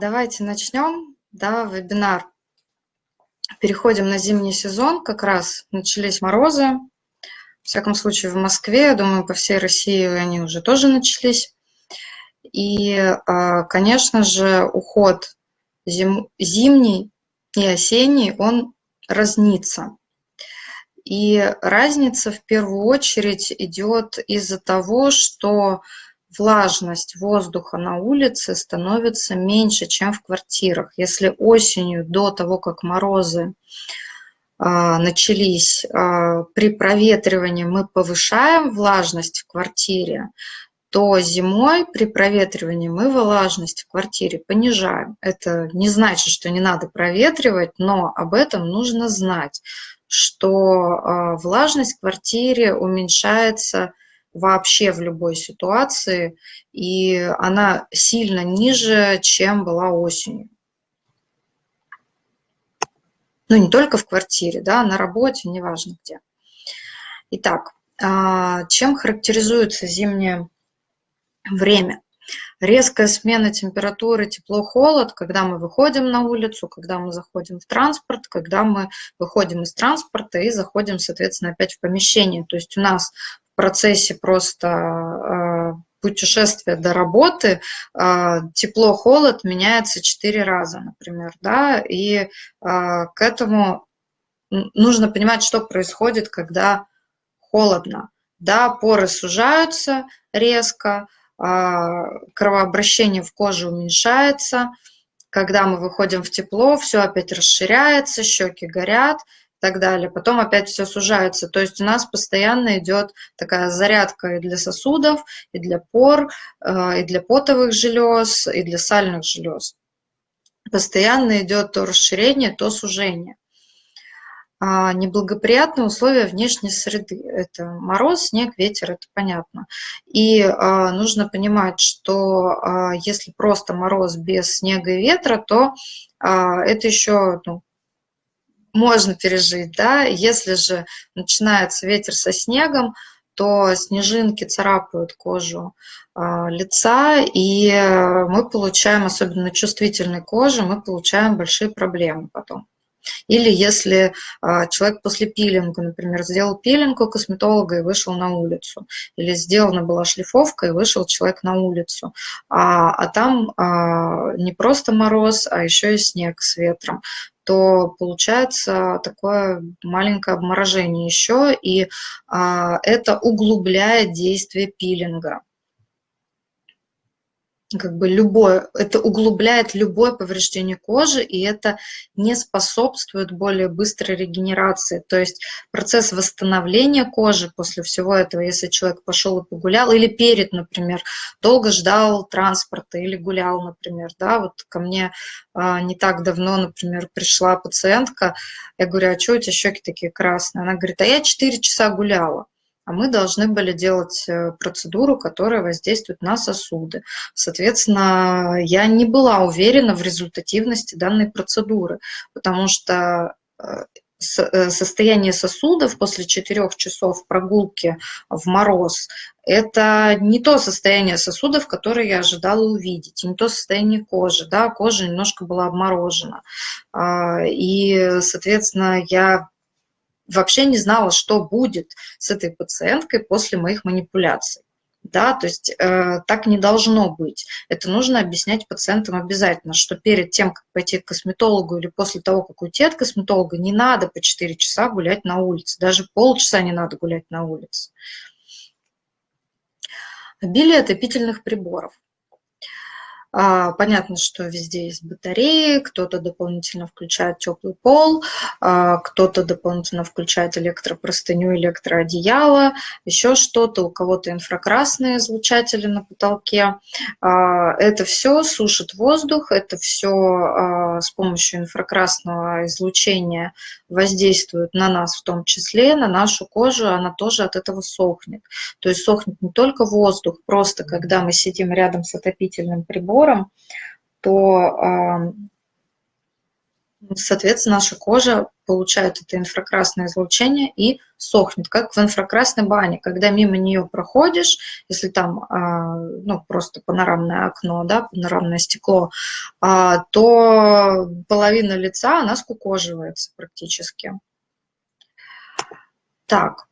Давайте начнем, да, вебинар. Переходим на зимний сезон, как раз начались морозы. В всяком случае, в Москве, я думаю, по всей России они уже тоже начались. И, а, конечно же, уход зим, зимний и осенний, он разнится. И разница в первую очередь идет из-за того, что влажность воздуха на улице становится меньше, чем в квартирах. Если осенью, до того, как морозы а, начались, а, при проветривании мы повышаем влажность в квартире, то зимой при проветривании мы влажность в квартире понижаем. Это не значит, что не надо проветривать, но об этом нужно знать, что а, влажность в квартире уменьшается вообще в любой ситуации, и она сильно ниже, чем была осенью. Ну, не только в квартире, да, на работе, неважно где. Итак, а, чем характеризуется зимнее время? Резкая смена температуры, тепло-холод, когда мы выходим на улицу, когда мы заходим в транспорт, когда мы выходим из транспорта и заходим, соответственно, опять в помещение. То есть у нас процессе просто а, путешествия до работы а, тепло-холод меняется четыре раза, например, да, и а, к этому нужно понимать, что происходит, когда холодно. Да, поры сужаются резко, кровообращение в коже уменьшается, когда мы выходим в тепло, все опять расширяется, щеки горят, так далее. Потом опять все сужается. То есть у нас постоянно идет такая зарядка и для сосудов, и для пор, э, и для потовых желез, и для сальных желез. Постоянно идет то расширение, то сужение. А неблагоприятные условия внешней среды. Это мороз, снег, ветер, это понятно. И а, нужно понимать, что а, если просто мороз без снега и ветра, то это еще ну, можно пережить, да, если же начинается ветер со снегом, то снежинки царапают кожу э, лица, и мы получаем, особенно чувствительной коже, мы получаем большие проблемы потом. Или если а, человек после пилинга, например, сделал пилинг у косметолога и вышел на улицу, или сделана была шлифовка и вышел человек на улицу, а, а там а, не просто мороз, а еще и снег с ветром, то получается такое маленькое обморожение еще, и а, это углубляет действие пилинга как бы любое, это углубляет любое повреждение кожи, и это не способствует более быстрой регенерации. То есть процесс восстановления кожи после всего этого, если человек пошел и погулял, или перед, например, долго ждал транспорта или гулял, например, да, вот ко мне а, не так давно, например, пришла пациентка, я говорю, а что у тебя щеки такие красные? Она говорит, а я 4 часа гуляла а мы должны были делать э, процедуру, которая воздействует на сосуды. Соответственно, я не была уверена в результативности данной процедуры, потому что э, э, состояние сосудов после 4 часов прогулки в мороз – это не то состояние сосудов, которое я ожидала увидеть, не то состояние кожи. Да, кожа немножко была обморожена. А, и, соответственно, я вообще не знала, что будет с этой пациенткой после моих манипуляций. Да, то есть э, так не должно быть. Это нужно объяснять пациентам обязательно, что перед тем, как пойти к косметологу или после того, как уйти от косметолога, не надо по 4 часа гулять на улице, даже полчаса не надо гулять на улице. Обилие отопительных приборов. А, понятно, что везде есть батареи, кто-то дополнительно включает теплый пол, а, кто-то дополнительно включает электропростыню, электроодеяло, еще что-то, у кого-то инфракрасные излучатели на потолке. А, это все сушит воздух, это все с помощью инфракрасного излучения воздействует на нас в том числе, на нашу кожу, она тоже от этого сохнет. То есть сохнет не только воздух, просто когда мы сидим рядом с отопительным прибором, то, соответственно, наша кожа получает это инфракрасное излучение и сохнет, как в инфракрасной бане. Когда мимо нее проходишь, если там а, ну, просто панорамное окно, да, панорамное стекло, а, то половина лица, она скукоживается практически. Так,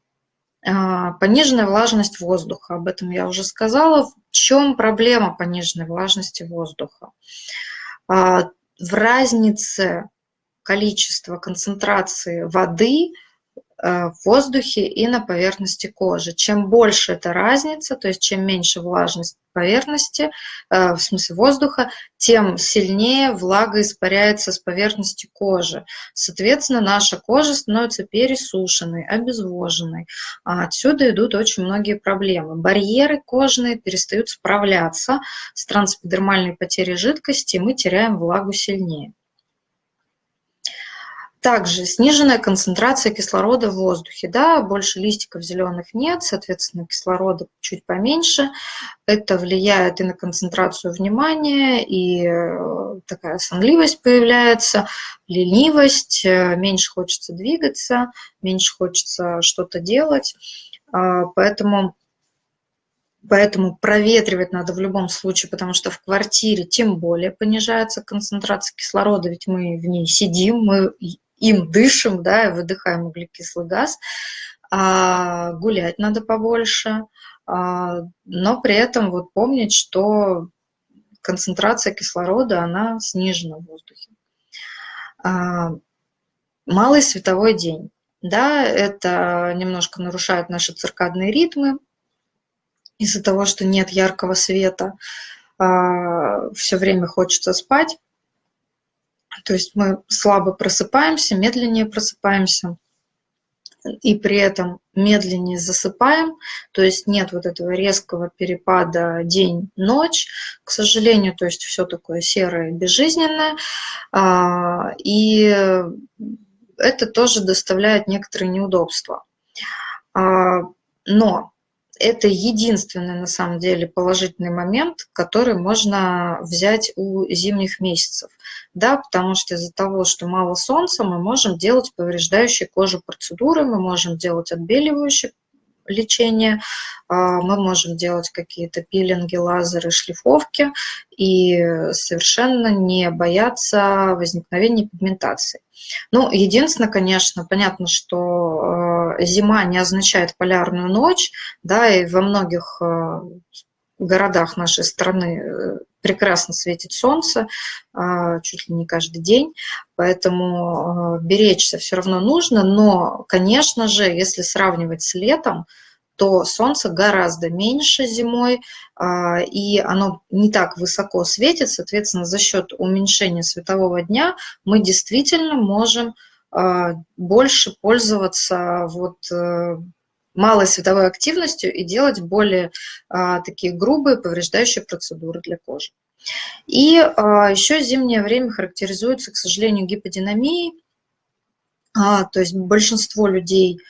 пониженная влажность воздуха, об этом я уже сказала. В чем проблема пониженной влажности воздуха? В разнице количества концентрации воды – в воздухе и на поверхности кожи. Чем больше эта разница, то есть чем меньше влажность поверхности, э, в смысле воздуха, тем сильнее влага испаряется с поверхности кожи. Соответственно, наша кожа становится пересушенной, обезвоженной. А отсюда идут очень многие проблемы. Барьеры кожные перестают справляться с трансэпидермальной потерей жидкости, и мы теряем влагу сильнее. Также сниженная концентрация кислорода в воздухе, да, больше листиков зеленых нет, соответственно, кислорода чуть поменьше. Это влияет и на концентрацию внимания, и э, такая сонливость появляется, ленивость, э, меньше хочется двигаться, меньше хочется что-то делать. А, поэтому Поэтому проветривать надо в любом случае, потому что в квартире тем более понижается концентрация кислорода, ведь мы в ней сидим, мы им дышим, да, и выдыхаем углекислый газ. А гулять надо побольше, а, но при этом вот помнить, что концентрация кислорода, она снижена в воздухе. А, малый световой день. Да, это немножко нарушает наши циркадные ритмы из-за того, что нет яркого света, а, все время хочется спать. То есть мы слабо просыпаемся, медленнее просыпаемся, и при этом медленнее засыпаем, то есть нет вот этого резкого перепада день-ночь, к сожалению, то есть все такое серое, безжизненное, а, и это тоже доставляет некоторые неудобства. А, но это единственный на самом деле положительный момент, который можно взять у зимних месяцев. Да, потому что из-за того, что мало солнца, мы можем делать повреждающие кожу процедуры, мы можем делать отбеливающие лечение, а, мы можем делать какие-то пилинги, лазеры, шлифовки и совершенно не бояться возникновения пигментации. Ну, единственное, конечно, понятно, что э, зима не означает полярную ночь, да, и во многих э, городах нашей страны э, прекрасно светит солнце, чуть ли не каждый день, поэтому беречься все равно нужно, но, конечно же, если сравнивать с летом, то солнце гораздо меньше зимой, и оно не так высоко светит, соответственно, за счет уменьшения светового дня мы действительно можем больше пользоваться вот э, малой световой активностью и делать более а, такие грубые повреждающие процедуры для кожи. И еще зимнее время характеризуется, к сожалению, гиподинамией, то есть большинство людей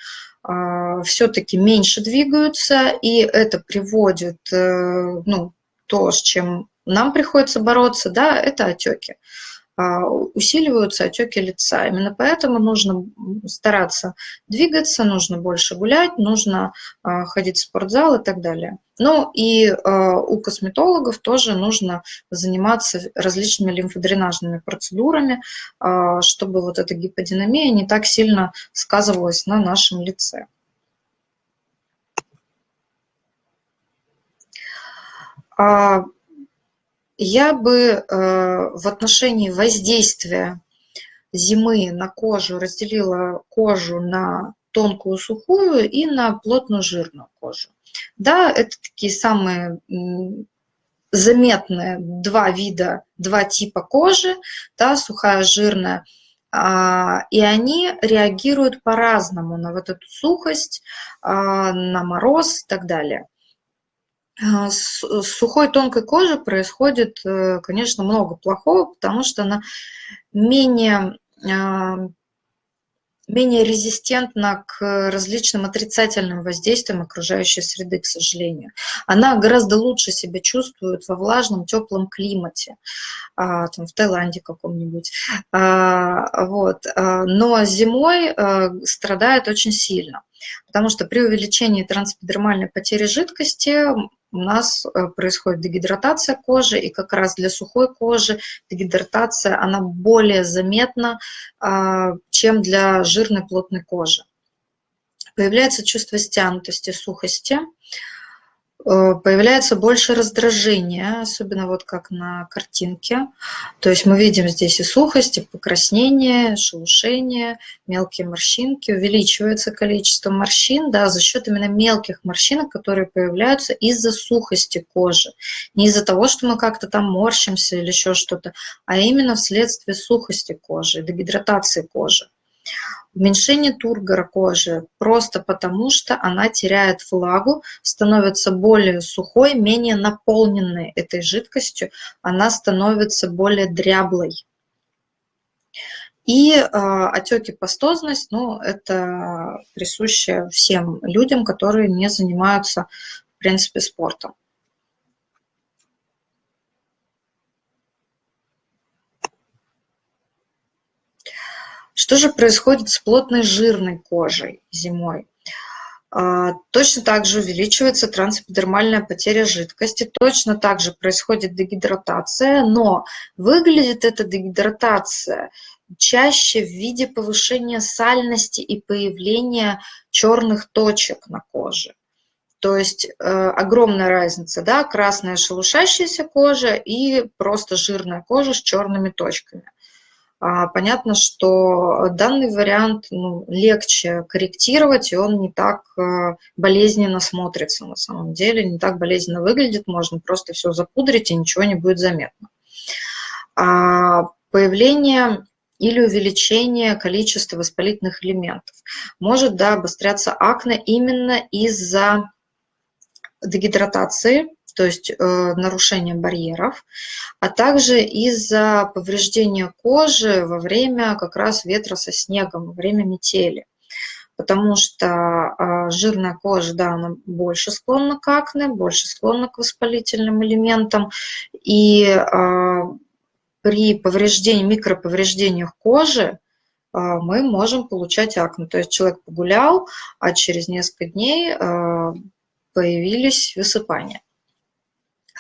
а, все-таки меньше двигаются, и это приводит, э, ну, то, с чем нам приходится бороться, да, это отеки. А, усиливаются отеки лица. Именно поэтому нужно стараться двигаться, нужно больше гулять, нужно а, ходить в спортзал и так далее. Ну и а, у косметологов тоже нужно заниматься различными лимфодренажными процедурами, чтобы вот эта гиподинамия не так сильно сказывалась на нашем лице. Я бы э, в отношении воздействия зимы на кожу разделила кожу на тонкую сухую и на плотную жирную кожу. Да, это такие самые заметные два вида, два типа кожи, да, сухая, жирная, а, и они реагируют по-разному на вот эту сухость, а, на мороз и так далее. А, с сухой тонкой кожи происходит, э, конечно, много плохого, потому что она менее а, менее резистентна к различным отрицательным воздействиям окружающей среды, к сожалению. Она гораздо лучше себя чувствует во влажном, теплом климате, а, там, в Таиланде каком-нибудь. А, вот. Но зимой страдает очень сильно, потому что при увеличении трансэпидермальной потери жидкости у нас э, происходит дегидратация кожи, и как раз для сухой кожи дегидратация, она более заметна, а, чем для жирной плотной кожи. Появляется чувство стянутости, сухости, Э, появляется больше раздражения, особенно вот как на картинке. То есть мы видим здесь и сухость, и покраснение, шелушение, мелкие морщинки. Увеличивается количество морщин да, за счет именно мелких морщинок, которые появляются из-за сухости кожи. Не из-за того, что мы как-то там морщимся или еще что-то, а именно вследствие сухости кожи, дегидратации кожи. Уменьшение тургора кожи просто потому, что она теряет влагу, становится более сухой, менее наполненной этой жидкостью, она становится более дряблой. И э, отеки пастозность, ну, это присуще всем людям, которые не занимаются, в принципе, спортом. Что же происходит с плотной жирной кожей зимой? А, точно так же увеличивается трансэпидермальная потеря жидкости, точно так же происходит дегидратация, но выглядит эта дегидратация чаще в виде повышения сальности и появления черных точек на коже. То есть э, огромная разница, да, красная шелушащаяся кожа и просто жирная кожа с черными точками. А, понятно, что данный вариант ну, легче корректировать, и он не так э, болезненно смотрится на самом деле, не так болезненно выглядит, можно просто все запудрить, и ничего не будет заметно. А появление или увеличение количества воспалительных элементов. Может да, обостряться акне именно из-за дегидратации, то есть э, нарушение барьеров, а также из-за повреждения кожи во время как раз ветра со снегом, во время метели. Потому что э, жирная кожа, да, она больше склонна к акне, больше склонна к воспалительным элементам. И э, при повреждении, микроповреждениях кожи э, мы можем получать акне. То есть человек погулял, а через несколько дней появились высыпания.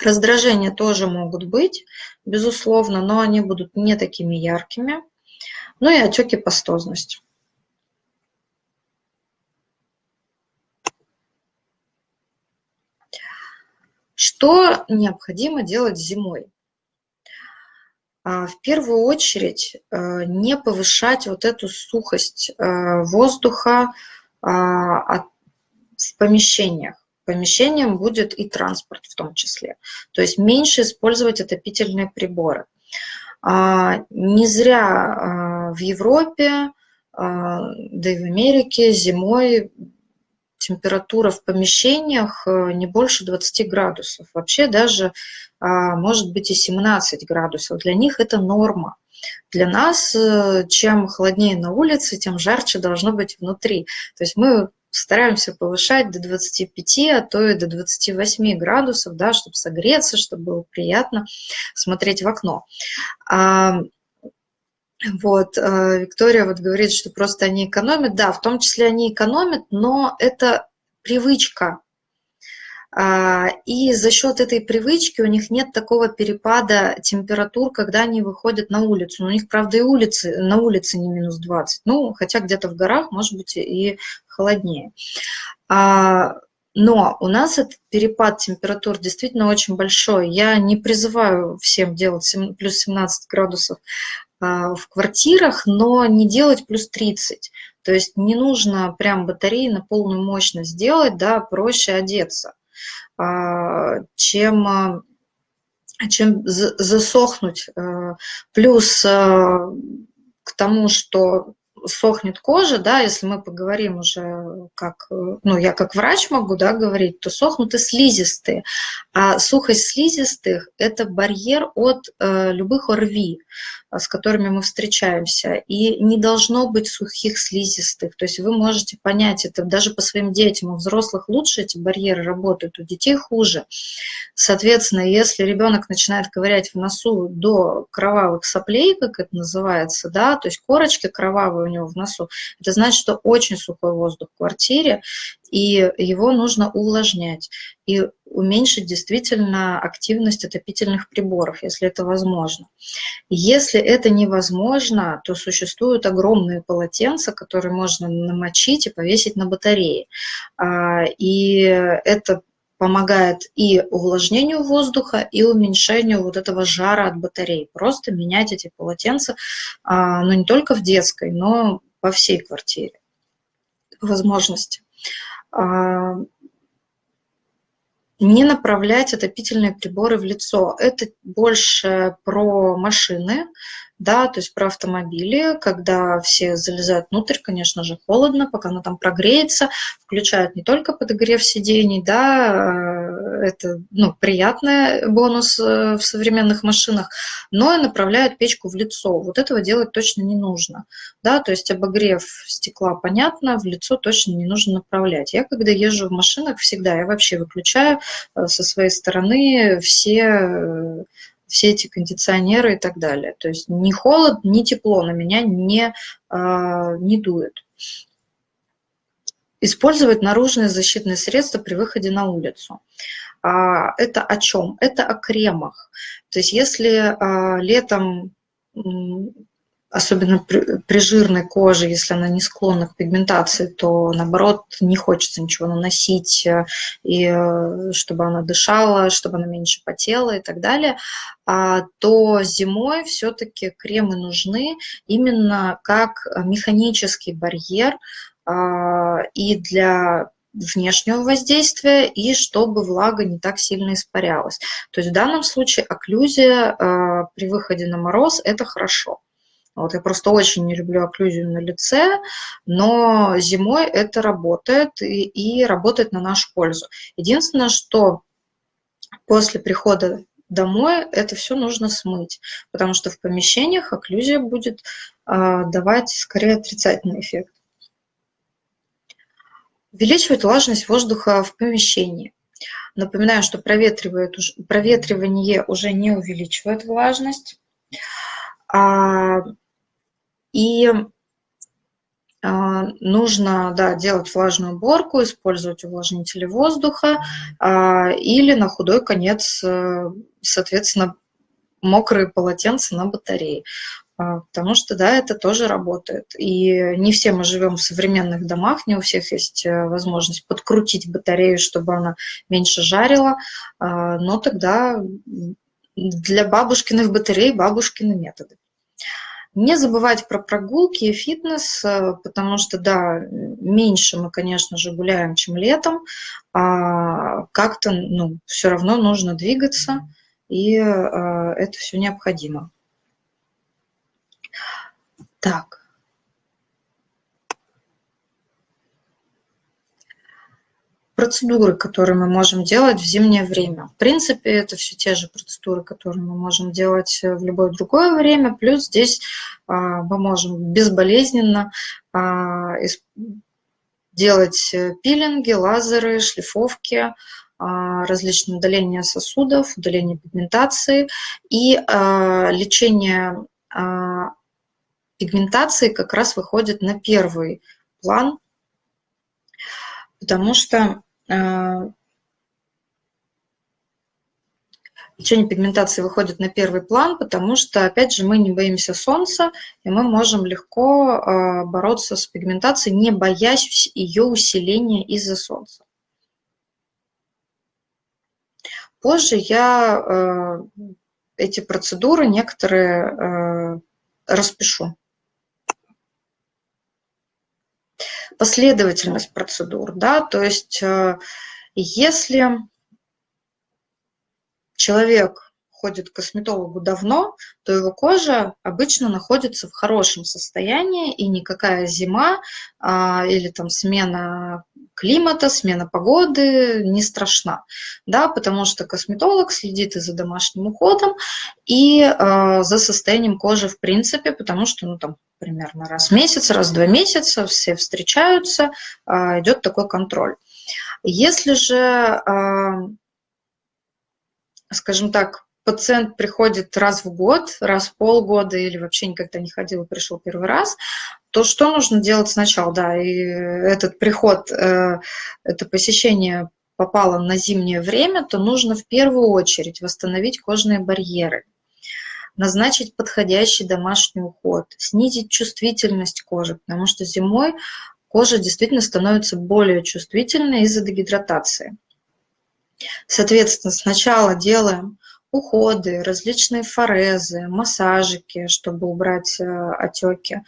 Раздражения тоже могут быть, безусловно, но они будут не такими яркими. Ну и отеки пастозность. Что необходимо делать зимой? А, в первую очередь э, не повышать вот эту сухость э, воздуха а, в помещениях помещением будет и транспорт в том числе. То есть меньше использовать отопительные приборы. А, не зря а, в Европе, а, да и в Америке зимой температура в помещениях э, не больше 20 градусов. Вообще даже может быть и 17 градусов. Для них это норма. Для нас, э, чем холоднее на улице, тем жарче должно быть внутри. То есть мы стараемся повышать до 25, а то и до 28 градусов, да, чтобы согреться, чтобы было приятно смотреть в окно. А, вот, э, Виктория вот говорит, что просто они экономят. Да, в том числе они экономят, но это привычка и за счет этой привычки у них нет такого перепада температур, когда они выходят на улицу. У них, правда, и улицы, на улице не минус 20, ну, хотя где-то в горах, может быть, и холоднее. А, но у нас этот перепад температур действительно очень большой. Я не призываю всем делать плюс 17 градусов а, в квартирах, но не делать плюс 30. То есть не нужно прям батареи на полную мощность делать, да, проще одеться. А, чем, а, чем засохнуть. А, плюс к тому, что сохнет кожа, да, если мы поговорим уже как, ну, я как врач могу, да, говорить, то сохнут и слизистые. А сухость слизистых – это барьер от э, любых ОРВИ, с которыми мы встречаемся. И не должно быть сухих слизистых. То есть вы можете понять это даже по своим детям. У взрослых лучше эти барьеры работают, у детей хуже. Соответственно, если ребенок начинает ковырять в носу до кровавых соплей, как это называется, да, то есть корочки кровавые у него в носу, это значит, что очень сухой воздух в квартире, и его нужно увлажнять и уменьшить действительно активность отопительных приборов, если это возможно. Если это невозможно, то существуют огромные полотенца, которые можно намочить и повесить на батарее. А, и это помогает и увлажнению воздуха, и уменьшению вот этого жара от батарей. Просто менять эти полотенца, а, ну не только в детской, но по всей квартире возможности. А, не направлять отопительные приборы в лицо. Это больше про машины, да, то есть про автомобили, когда все залезают внутрь, конечно же, холодно, пока она там прогреется, включают не только подогрев сидений, да, э, это, ну, приятный бонус э, в современных машинах, но и направляют печку в лицо. Вот этого делать точно не нужно, да, то есть обогрев стекла, понятно, в лицо точно не нужно направлять. Я, когда езжу в машинах, всегда, я вообще выключаю э, со своей стороны все все эти кондиционеры и так далее. То есть ни холод, ни тепло на меня не, а, не дует. Использовать наружные защитные средства при выходе на улицу. А, это о чем? Это о кремах. То есть если а, летом особенно при, при жирной коже, если она не склонна к пигментации, то наоборот не хочется ничего наносить, э, и э, чтобы она дышала, чтобы она меньше потела и так далее, а, то зимой все-таки кремы нужны именно как механический барьер а, и для внешнего воздействия и чтобы влага не так сильно испарялась. То есть в данном случае окклюзия э, при выходе на мороз – это хорошо. Вот я просто очень не люблю окклюзию на лице, но зимой это работает и, и работает на нашу пользу. Единственное, что после прихода домой это все нужно смыть, потому что в помещениях окклюзия будет э, давать скорее отрицательный эффект. Увеличивать влажность воздуха в помещении. Напоминаю, что проветривает, проветривание уже не увеличивает влажность. А и а, нужно да, делать влажную уборку, использовать увлажнители воздуха а, или на худой конец, э, соответственно, мокрые полотенца на батарее. А, потому что, да, это тоже работает. И не все мы живем в современных домах, не у всех есть э, возможность подкрутить батарею, чтобы она меньше жарила, но тогда для бабушкиных батарей бабушкины методы. Не забывать про прогулки и фитнес, э, потому что, да, меньше мы, конечно же, гуляем, чем летом, а как-то, ну, все равно нужно двигаться, и э, это все необходимо. Так. Процедуры, которые мы можем делать в зимнее время. В принципе, это все те же процедуры, которые мы можем делать в любое другое время, плюс здесь а, мы можем безболезненно а, делать пилинги, лазеры, шлифовки, а, различные удаления сосудов, удаление пигментации и лечение пигментации как раз выходит на первый план, потому что Лечение а, пигментации выходит на первый план, потому что, опять же, мы не боимся солнца, и мы можем легко а, бороться с пигментацией, не боясь ее усиления из-за солнца. Позже я а, эти процедуры некоторые распишу. Последовательность процедур, да, то есть э, если человек ходит к косметологу давно, то его кожа обычно находится в хорошем состоянии, и никакая зима а, или там смена климата, смена погоды не страшна, да, потому что косметолог следит и за домашним уходом, и э, за состоянием кожи в принципе, потому что, ну, там, примерно раз в месяц, раз в два месяца все встречаются, э, идет такой контроль. Если же, э, скажем так, пациент приходит раз в год, раз в полгода или вообще никогда не ходил и пришел первый раз, то что нужно делать сначала? Да, и этот приход, э, это посещение попало на зимнее время, то нужно в первую очередь восстановить кожные барьеры, назначить подходящий домашний уход, снизить чувствительность кожи, потому что зимой кожа действительно становится более чувствительной из-за дегидратации. Соответственно, сначала делаем уходы, различные форезы, массажики, чтобы убрать э, отеки.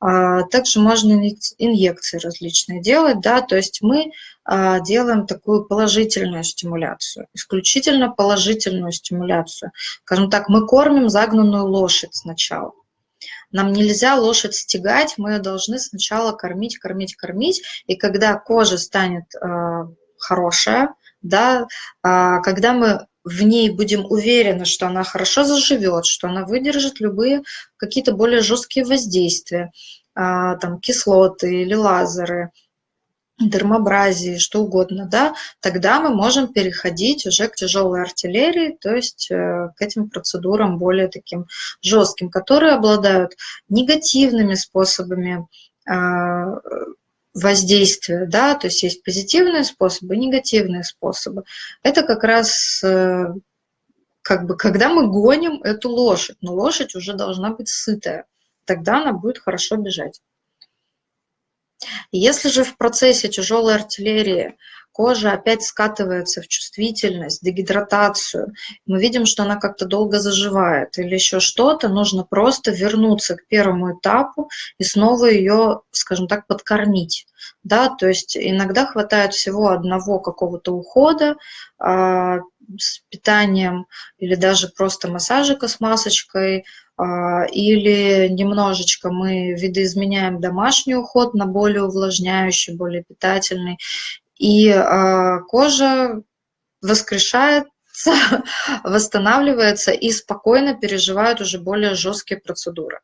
А, также можно инъекции различные делать, да, то есть мы а, делаем такую положительную стимуляцию, исключительно положительную стимуляцию. Скажем так, мы кормим загнанную лошадь сначала. Нам нельзя лошадь стегать, мы ее должны сначала кормить, кормить, кормить, и когда кожа станет э, хорошая, да, э, когда мы в ней будем уверены, что она хорошо заживет, что она выдержит любые какие-то более жесткие воздействия, а, там кислоты или лазеры, дермобразии, что угодно, да, тогда мы можем переходить уже к тяжелой артиллерии, то есть э, к этим процедурам более таким жестким, которые обладают негативными способами а, воздействия, да, то есть есть позитивные способы, негативные способы. Это как раз э, как бы, когда мы гоним эту лошадь, но лошадь уже должна быть сытая, тогда она будет хорошо бежать. Если же в процессе тяжелой артиллерии кожа опять скатывается в чувствительность, дегидратацию, мы видим, что она как-то долго заживает или еще что-то, нужно просто вернуться к первому этапу и снова ее, скажем так, подкормить. Да, то есть иногда хватает всего одного какого-то ухода а, с питанием или даже просто массажика с масочкой, а, или немножечко мы видоизменяем домашний уход на более увлажняющий, более питательный, и э, кожа воскрешается, восстанавливается и спокойно переживает уже более жесткие процедуры.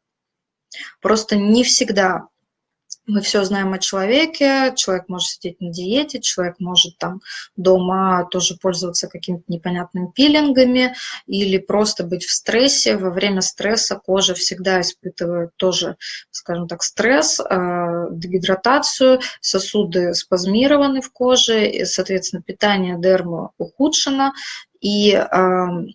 Просто не всегда мы все знаем о человеке, человек может сидеть на диете, человек может там дома тоже пользоваться какими-то непонятными пилингами или просто быть в стрессе. Во время стресса кожа всегда испытывает тоже, скажем так, стресс, э, дегидратацию, сосуды спазмированы в коже, и, соответственно, питание дермы ухудшено, и эм,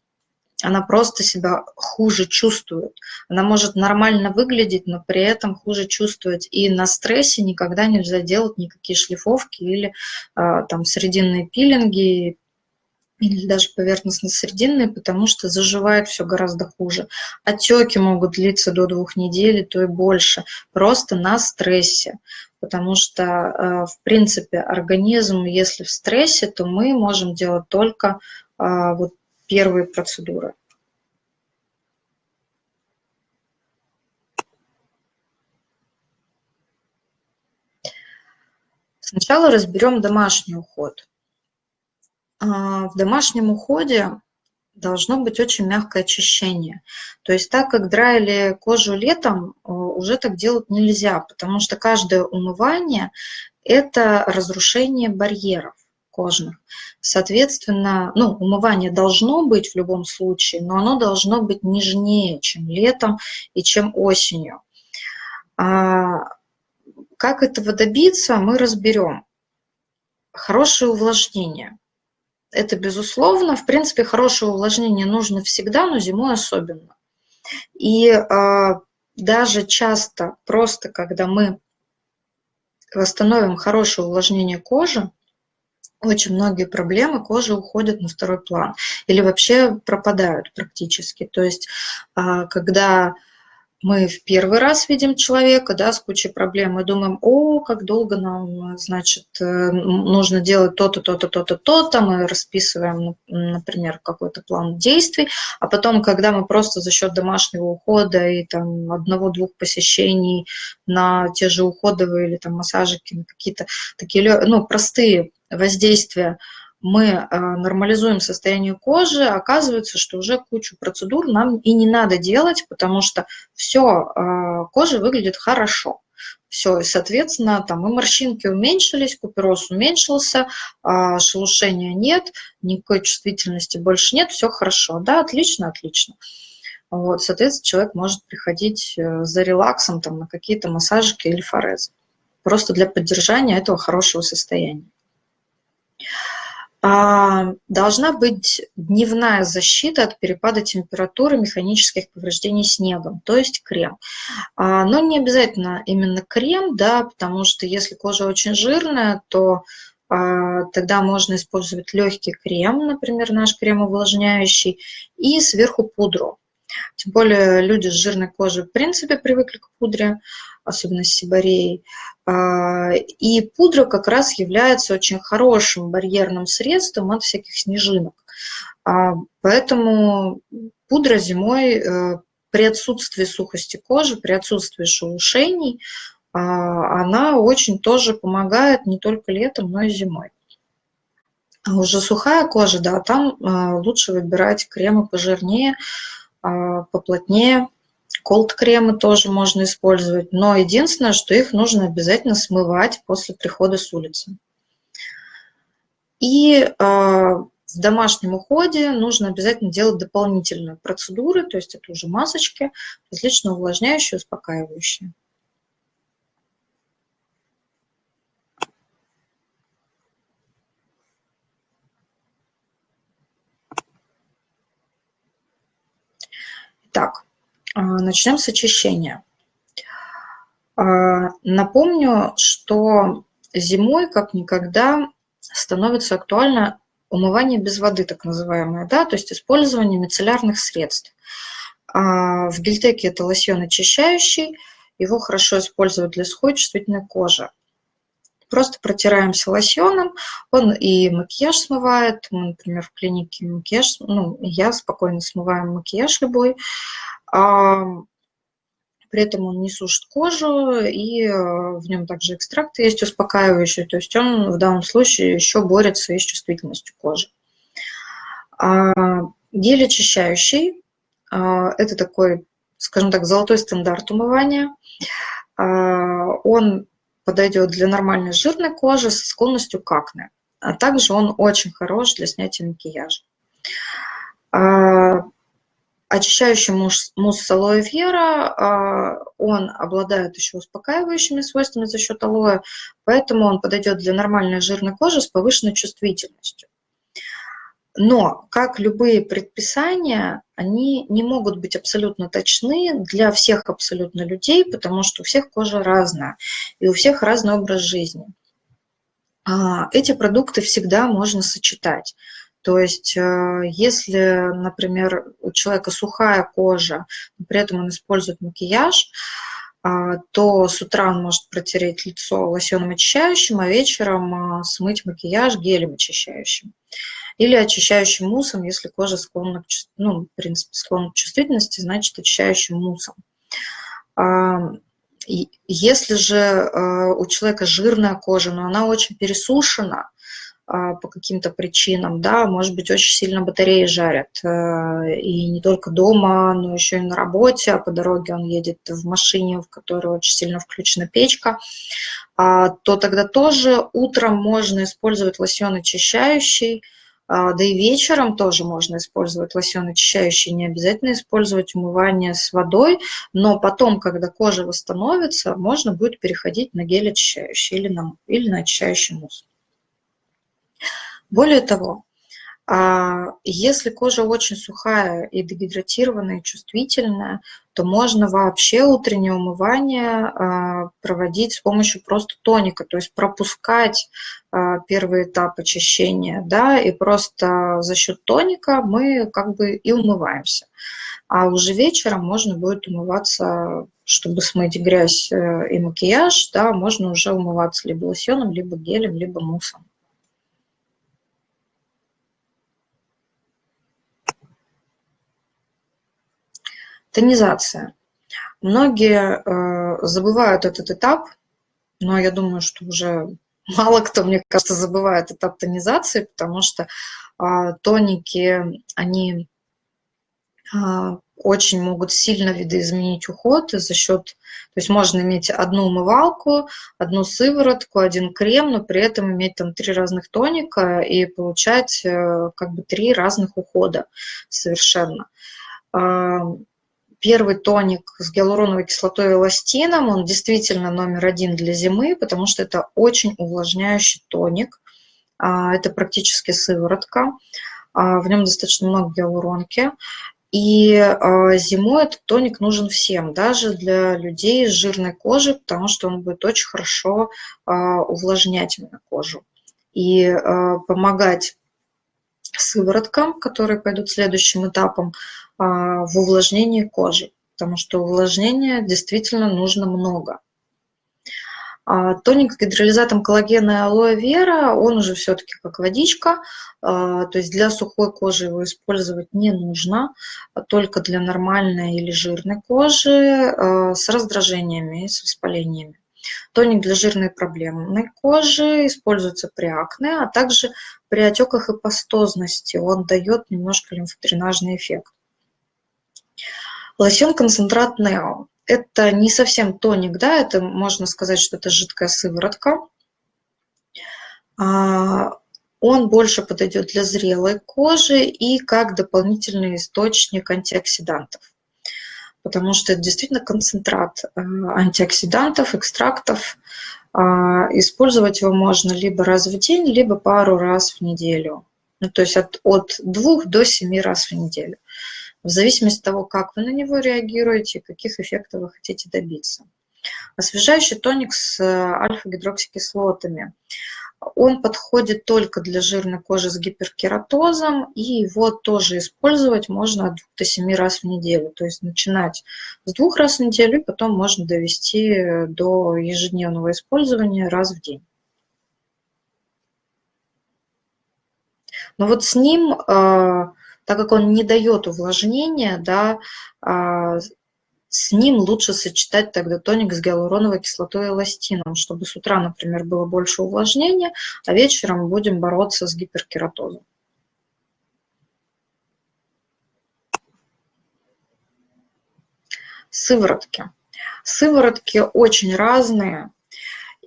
она просто себя хуже чувствует. Она может нормально выглядеть, но при этом хуже чувствовать. И на стрессе никогда нельзя делать никакие шлифовки или а, там срединные пилинги, или даже поверхностно-срединные, потому что заживает все гораздо хуже. Отеки могут длиться до двух недель, то и больше, просто на стрессе. Потому что, а, в принципе, организм, если в стрессе, то мы можем делать только а, вот первые процедуры. Сначала разберем домашний уход. А, в домашнем уходе должно быть очень мягкое очищение. То есть так как драили кожу летом, э, уже так делать нельзя, потому что каждое умывание – это разрушение барьеров кожных. Соответственно, ну, умывание должно быть в любом случае, но оно должно быть нежнее, чем летом и чем осенью. А, как этого добиться, мы разберем. Хорошее увлажнение. Это безусловно. В принципе, хорошее увлажнение нужно всегда, но зимой особенно. И а, даже часто просто, когда мы восстановим хорошее увлажнение кожи, очень многие проблемы кожи уходят на второй план или вообще пропадают практически. То есть а, когда мы в первый раз видим человека, да, с кучей проблем, мы думаем, о, как долго нам, значит, э, нужно делать то-то, то-то, то-то, то-то, мы расписываем, например, какой-то план действий, а потом, когда мы просто за счет домашнего ухода и там одного-двух посещений на те же уходовые или там массажики, какие-то такие, ну, простые воздействия, мы э, нормализуем состояние кожи, оказывается, что уже кучу процедур нам и не надо делать, потому что все, э, кожа выглядит хорошо. Все, и, соответственно, там и морщинки уменьшились, купероз уменьшился, а шелушения нет, никакой чувствительности больше нет, все хорошо. Да, отлично, отлично. Вот, соответственно, человек может приходить э, за релаксом там, на какие-то массажики или форезы. Просто для поддержания этого хорошего состояния. А, должна быть дневная защита от перепада температуры механических повреждений снегом, то есть крем. А, но не обязательно именно крем, да, потому что если кожа очень жирная, то а, тогда можно использовать легкий крем, например, наш крем увлажняющий, и сверху пудру. Тем более люди с жирной кожей в принципе привыкли к пудре, особенно с сибареей. А, и пудра как раз является очень хорошим барьерным средством от всяких снежинок. А, поэтому пудра зимой э, при отсутствии сухости кожи, при отсутствии шелушений, а, она очень тоже помогает не только летом, но и зимой. Уже сухая кожа, да, там лучше выбирать кремы пожирнее, поплотнее, Колд-кремы тоже можно использовать, но единственное, что их нужно обязательно смывать после прихода с улицы. И э, в домашнем уходе нужно обязательно делать дополнительные процедуры, то есть это уже масочки, различные увлажняющие, успокаивающие. Так, а, начнем с очищения. А, напомню, что зимой как никогда становится актуально умывание без воды, так называемое, да, то есть использование мицеллярных средств. А, в гельтеке это лосьон очищающий, его хорошо использовать для сухой чувствительной кожи. Просто протираемся лосьоном, он и макияж смывает, мы, например, в клинике макияж, ну, я спокойно смываю макияж любой, при этом он не сушит кожу, и э, в нем также экстракты есть успокаивающие, то есть он в данном случае еще борется и с чувствительностью кожи. А, гель очищающий а, – это такой, скажем так, золотой стандарт умывания. А, он подойдет для нормальной жирной кожи со склонностью к акне, а также он очень хорош для снятия макияжа. Очищающий мусс, мусс алоэ вера, а, он обладает еще успокаивающими свойствами за счет алоэ, поэтому он подойдет для нормальной жирной кожи с повышенной чувствительностью. Но, как любые предписания, они не могут быть абсолютно точны для всех абсолютно людей, потому что у всех кожа разная, и у всех разный образ жизни. А, эти продукты всегда можно сочетать. То есть э, если, например, у человека сухая кожа, но при этом он использует макияж, а, то с утра он может протереть лицо лосьоном очищающим, а вечером а, смыть макияж гелем очищающим. Или очищающим муссом, если кожа склонна к, ну, в принципе, склонна к чувствительности, значит очищающим муссом. Если же э, у человека жирная кожа, но она очень пересушена, а, по каким-то причинам, да, может быть, очень сильно батареи жарят, э, и не только дома, но еще и на работе, а по дороге он едет в машине, в которой очень сильно включена печка, а, то тогда тоже утром можно использовать лосьон очищающий, а, да и вечером тоже можно использовать лосьон очищающий, не обязательно использовать умывание с водой, но потом, когда кожа восстановится, можно будет переходить на гель очищающий или на, или на очищающий мусс. Более того, а, если кожа очень сухая и дегидратированная, и чувствительная, то можно вообще утреннее умывание а, проводить с помощью просто тоника, то есть пропускать а, первый этап очищения, да, и просто за счет тоника мы как бы и умываемся. а уже вечером можно будет умываться, чтобы смыть грязь э, и макияж, да, можно уже умываться либо лосьоном, либо гелем, либо муссом. Тонизация. Многие э, забывают этот этап, но я думаю, что уже мало кто, мне кажется, забывает этап тонизации, потому что э, тоники, они э, очень могут сильно видоизменить уход за счет, то есть можно иметь одну умывалку, одну сыворотку, один крем, но при этом иметь там три разных тоника и получать э, как бы три разных ухода совершенно первый тоник с гиалуроновой кислотой и эластином, он действительно номер один для зимы, потому что это очень увлажняющий тоник. А, это практически сыворотка, а, в нем достаточно много гиалуронки. И а, зимой этот тоник нужен всем, даже для людей с жирной кожей, потому что он будет очень хорошо увлажнять кожу и помогать сывороткам, которые пойдут следующим этапом, а, в увлажнении кожи, потому что увлажнения действительно нужно много. А, тоник с гидролизатом коллагена и алоэ вера, он уже все-таки как водичка, а, то есть для сухой кожи его использовать не нужно, только для нормальной или жирной кожи с раздражениями с воспалениями. Тоник для жирной проблемной кожи используется при акне, а также при отеках и пастозности. Он дает немножко лимфодренажный эффект. Лосьон-концентрат Нео. Это не совсем тоник, да, это можно сказать, что это жидкая сыворотка. А, он больше подойдет для зрелой кожи и как дополнительный источник антиоксидантов. Потому что это действительно концентрат э, антиоксидантов, экстрактов. А, использовать его можно либо раз в день, либо пару раз в неделю. Ну, то есть от, от двух до семи раз в неделю в зависимости от того, как вы на него реагируете, каких эффектов вы хотите добиться. Освежающий тоник с э, альфа-гидроксикислотами. Он подходит только для жирной кожи с гиперкератозом, и его тоже использовать можно от 2 до 7 раз в неделю. То есть начинать с двух раз в неделю, потом можно довести до ежедневного использования раз в день. Но вот с ним э, так как он не дает увлажнения, да, а, с ним лучше сочетать тогда тоник с гиалуроновой кислотой и эластином, чтобы с утра, например, было больше увлажнения, а вечером будем бороться с гиперкератозом. Сыворотки. Сыворотки очень разные,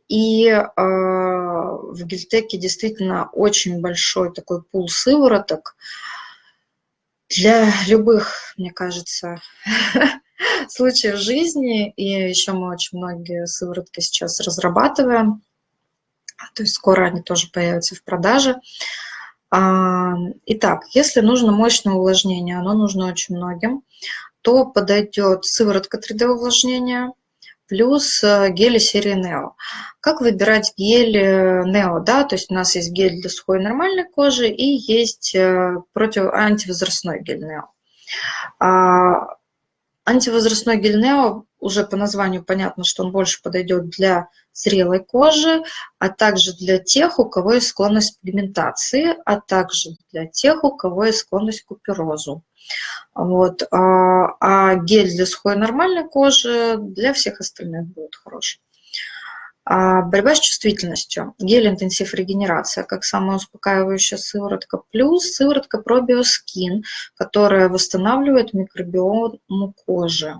и э, в Гельтеке действительно очень большой такой пул сывороток, для любых, мне кажется, случаев жизни, и еще мы очень многие сыворотки сейчас разрабатываем, то есть скоро они тоже появятся в продаже. А, итак, если нужно мощное увлажнение, оно нужно очень многим, то подойдет сыворотка 3D-увлажнения, плюс э, гели серии Neo. Как выбирать гель э, Neo? Да? То есть у нас есть гель для сухой нормальной кожи и есть э, против антивозрастной гель Neo. Антивозрастной гель Neo уже по названию понятно, что он больше подойдет для зрелой кожи, а также для тех, у кого есть склонность к пигментации, а также для тех, у кого есть склонность к куперозу. Вот. А, а гель для сухой нормальной кожи для всех остальных будет хороший. А борьба с чувствительностью. Гель интенсив регенерация, как самая успокаивающая сыворотка, плюс сыворотка пробиоскин, которая восстанавливает микробиому кожи.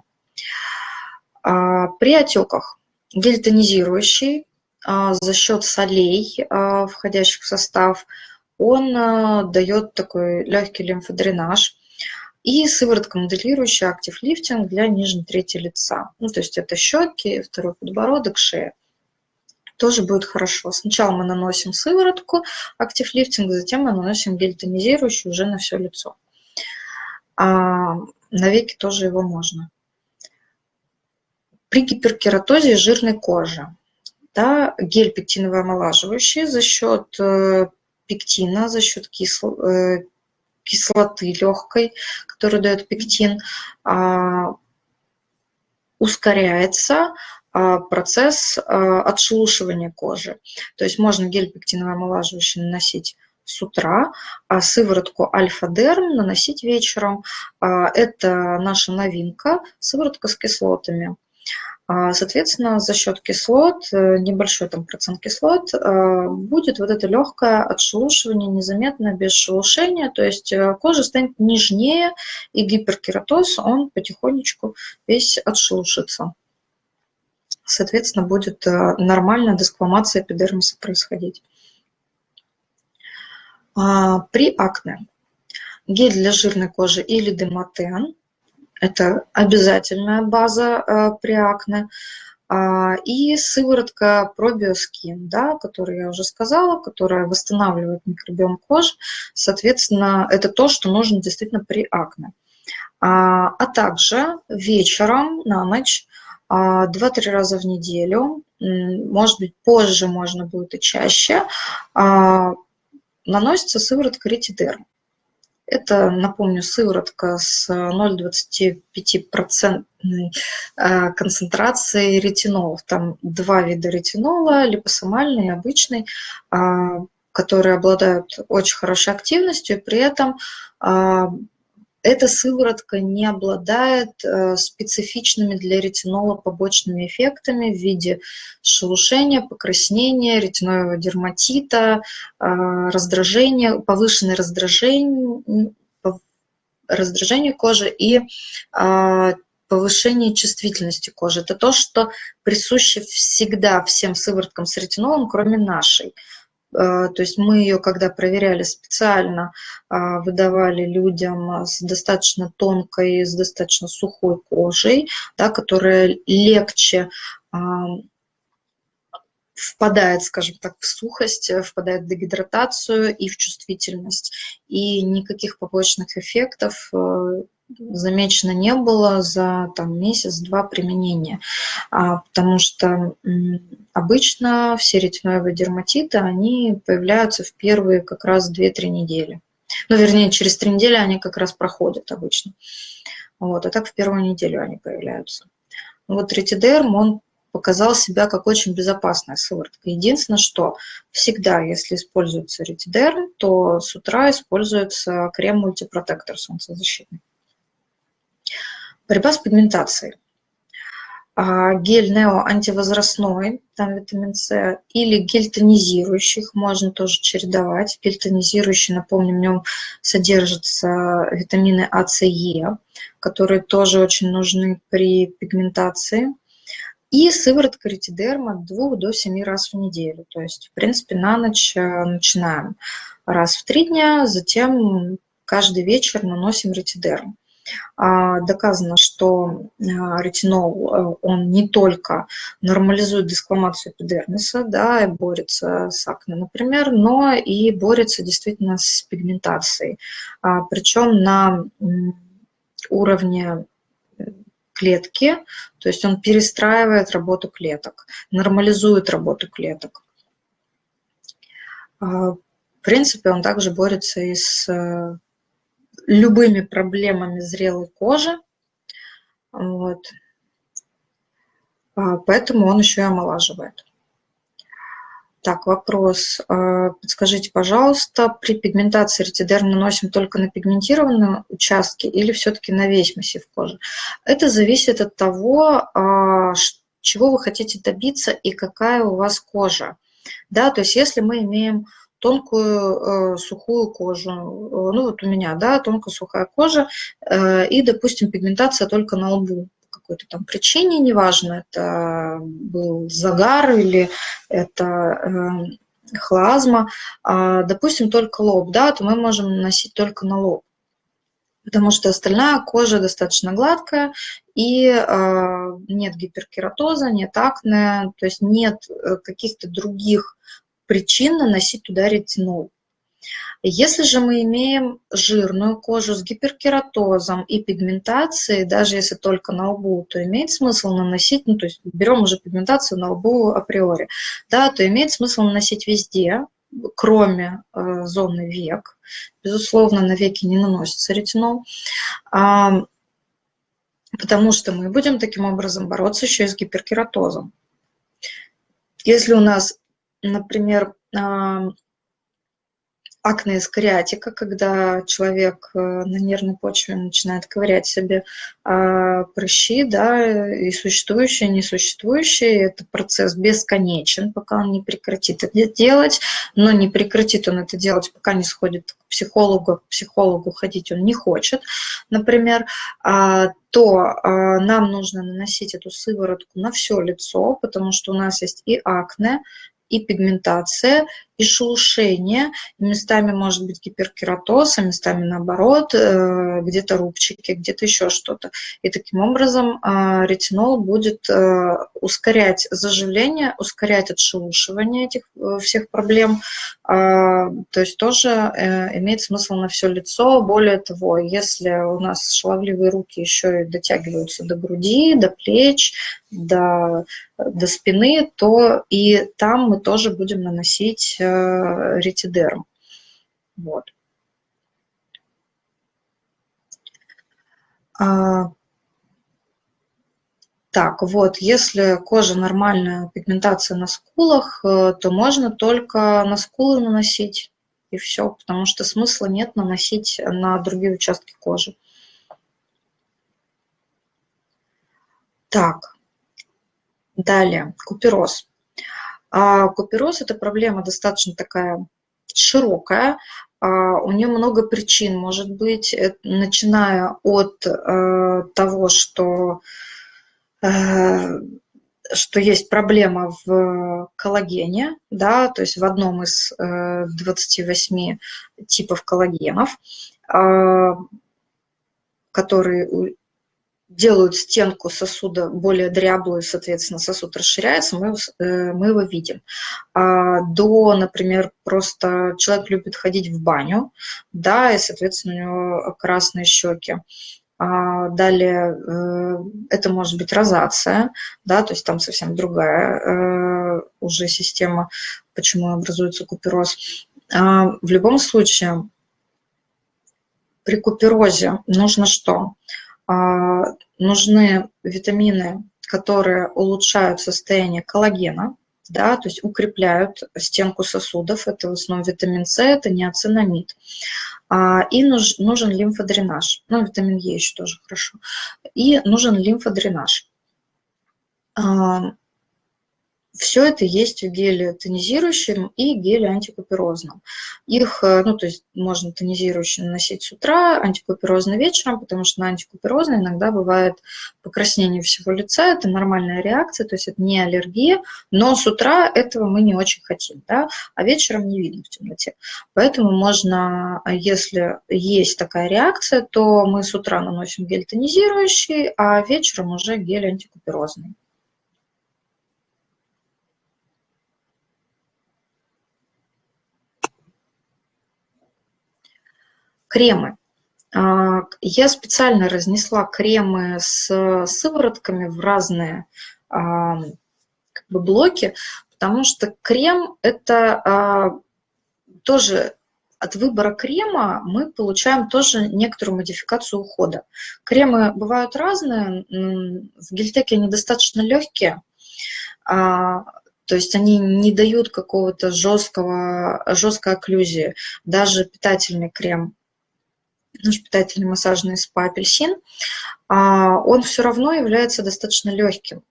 А при отеках гель тонизирующий а, за счет солей, входящих в состав, он дает такой легкий лимфодренаж, и сыворотка моделирующая актив лифтинг для нижней трети лица. Ну, то есть это щеки, второй подбородок, шея. Тоже будет хорошо. Сначала мы наносим сыворотку актив лифтинг, затем мы наносим гель тонизирующий уже на все лицо. А на веки тоже его можно. При гиперкератозе жирной кожи да, гель пектиново омолаживающий за счет э, пектина, за счет кислого, э, кислоты легкой, которую дает пектин, а, ускоряется а, процесс а, отшелушивания кожи. То есть можно гель пектиновый омолаживающий наносить с утра, а сыворотку альфа-дерм наносить вечером. Это наша новинка, сыворотка с кислотами. А, соответственно, за счет кислот, э, небольшой там процент кислот, э, будет вот это легкое отшелушивание, незаметно, без шелушения, то есть э, кожа станет нежнее, и гиперкератоз, он потихонечку весь отшелушится. Соответственно, будет нормальная десквамация эпидермиса происходить. А, при акне гель для жирной кожи или демотен это обязательная база э, при акне. А, и сыворотка пробиоскин, да, которую я уже сказала, которая восстанавливает микробиом кожи. Соответственно, это то, что нужно действительно при акне. А, а также вечером на ночь 2-3 а, раза в неделю, может быть, позже можно будет и чаще, наносится сыворотка ретидерм. Это, напомню, сыворотка с 0,25% э, концентрацией ретинолов. Там два вида ретинола, липосомальный и обычный, а, которые обладают очень хорошей активностью, и при этом а, эта сыворотка не обладает э, специфичными для ретинола побочными эффектами в виде шелушения, покраснения, ретиноидного дерматита, э, раздражения, повышенное раздражение, раздражение кожи и э, повышение чувствительности кожи. Это то, что присуще всегда всем сывороткам с ретинолом, кроме нашей. А, то есть мы ее, когда проверяли специально, а, выдавали людям с достаточно тонкой, с достаточно сухой кожей, да, которая легче впадает, скажем так, в сухость, впадает в дегидратацию и в чувствительность. И никаких побочных эффектов э, замечено не было за там, месяц-два применения, а, потому что обычно все ретиноевые дерматиты, они появляются в первые как раз 2-3 недели. Ну, вернее, через 3 недели они как раз проходят обычно. Вот, а так в первую неделю они появляются. Вот ретидерм, он показал себя как очень безопасная сыворотка. Единственное, что всегда, если используется ретидерм, то с утра используется крем-мультипротектор солнцезащитный. Борьба с пигментацией. А, гель Нео антивозрастной, там витамин С, или гель тонизирующих, можно тоже чередовать. Гель тонизирующий, напомню, в нем содержатся витамины А, С, Е, которые тоже очень нужны при пигментации. И сыворотка ретидерма от 2 до 7 раз в неделю. То есть, в принципе, на ночь э, начинаем раз в 3 дня, затем каждый вечер наносим ретидерм. А, доказано, что а, ретинол, э, он не только нормализует дискламацию эпидермиса, да, борется с акне, например, но и борется действительно с пигментацией. А, Причем на уровне клетки, то есть он перестраивает работу клеток, нормализует работу клеток. В принципе, он также борется и с э, любыми проблемами зрелой кожи. Вот. А, поэтому он еще и омолаживает. Так, вопрос. А, подскажите, пожалуйста, при пигментации ретидерм наносим только на пигментированные участки или все-таки на весь массив кожи? Это зависит от того, а, чего вы хотите добиться и какая у вас кожа. Да, то есть если мы имеем тонкую э, сухую кожу. Э, ну вот у меня, да, тонкая сухая кожа э, и, допустим, пигментация только на лбу какой-то там причине, неважно, это был загар или это э, хлазма, а, допустим, только лоб, да, то мы можем наносить только на лоб потому что остальная кожа достаточно гладкая, и э, нет гиперкератоза, нет акне, то есть нет э, каких-то других причин наносить туда ретинол. Если же мы имеем жирную кожу с гиперкератозом и пигментацией, даже если только на лбу, то имеет смысл наносить, ну то есть берем уже пигментацию на лбу априори, да, то имеет смысл наносить везде, кроме э, зоны век. Безусловно, на веки не наносится ретинол, потому что мы будем таким образом бороться еще и с гиперкератозом. Если у нас, например, акне скариатика, когда человек э, на нервной почве начинает ковырять себе а, прыщи, да, и существующие, и несуществующие. Это процесс бесконечен, пока он не прекратит это делать, но не прекратит он это делать, пока не сходит к психологу, к психологу ходить он не хочет, например, а, то а, нам нужно наносить эту сыворотку на все лицо, потому что у нас есть и акне, и пигментация, и шелушение, местами может быть гиперкератоз, а местами наоборот, э, где-то рубчики, где-то еще что-то. И таким образом э, ретинол будет э, ускорять заживление, ускорять отшелушивание этих всех проблем, то есть тоже имеет смысл на все лицо. Более того, если у нас шаловливые руки еще и дотягиваются до груди, до плеч, до, до спины, то и там мы тоже будем наносить ретидерм. Вот. А, так, вот, если кожа нормальная, пигментация на скулах, э, то можно только на скулы наносить, и все, потому что смысла нет наносить на другие участки кожи. Так, далее, купероз. А купероз – это проблема достаточно такая широкая, а, у нее много причин. Может быть, э, начиная от э, того, что, э, что есть проблема в коллагене, да, то есть в одном из 28 типов коллагенов, а, который делают стенку сосуда более дряблую, соответственно, сосуд расширяется, мы, э, мы его видим. А до, например, просто человек любит ходить в баню, да, и, соответственно, у него красные щеки. А далее э, это может быть розация, да, то есть там совсем другая э, уже система, почему образуется купероз. А в любом случае, при куперозе нужно что? А, нужны витамины, которые улучшают состояние коллагена, да, то есть укрепляют стенку сосудов, это в основном витамин С, это неоцинамид. А, и нужен лимфодренаж, ну, витамин Е еще тоже хорошо. И нужен лимфодренаж. Все это есть в геле тонизирующем и геле антикуперозном. Их, э, ну, то есть можно тонизирующий наносить с утра, антикуперозный вечером, потому что на антикуперозный иногда бывает покраснение всего лица, это нормальная реакция, то есть это не аллергия, но с утра этого мы не очень хотим, да, а вечером не видно в темноте. Поэтому можно, если есть такая реакция, то мы с утра наносим гель тонизирующий, а вечером уже гель антикуперозный. Кремы. А, я специально разнесла кремы с сыворотками в разные а, как бы, блоки, потому что крем – это а, тоже от выбора крема мы получаем тоже некоторую модификацию ухода. Кремы бывают разные, в гельтеке они достаточно легкие, то есть они не дают какого-то жесткого, жесткой окклюзии. Даже питательный крем наш питательный массажный спа апельсин, а, он все равно является достаточно легким.